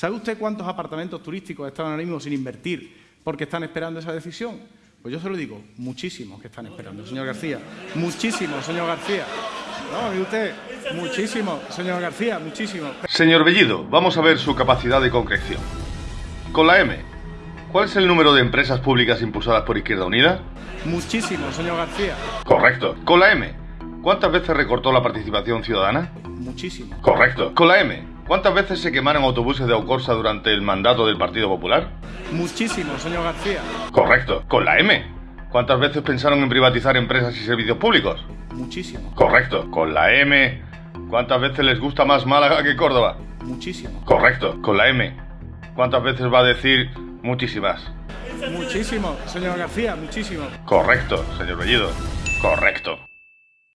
¿Sabe usted cuántos apartamentos turísticos están ahora mismo sin invertir porque están esperando esa decisión? Pues yo se lo digo, muchísimos que están esperando, señor García. Muchísimos, señor García. No, mire usted, muchísimos, señor García, muchísimos. Señor Bellido, vamos a ver su capacidad de concreción. Con la M, ¿cuál es el número de empresas públicas impulsadas por Izquierda Unida? Muchísimos, señor García. Correcto. Con la M, ¿cuántas veces recortó la participación ciudadana? Muchísimos. Correcto. Con la M, ¿cuántas veces se quemaron autobuses de Aucorsa durante el mandato del Partido Popular? Muchísimos, señor García. Correcto. Con la M, ¿cuántas veces pensaron en privatizar empresas y servicios públicos? Muchísimos. Correcto. Con la M, ¿cuántas veces les gusta más Málaga que Córdoba? Muchísimos. Correcto. Con la M, ¿cuántas veces va a decir muchísimas? Muchísimos, señor García, muchísimos. Correcto, señor Bellido. Correcto.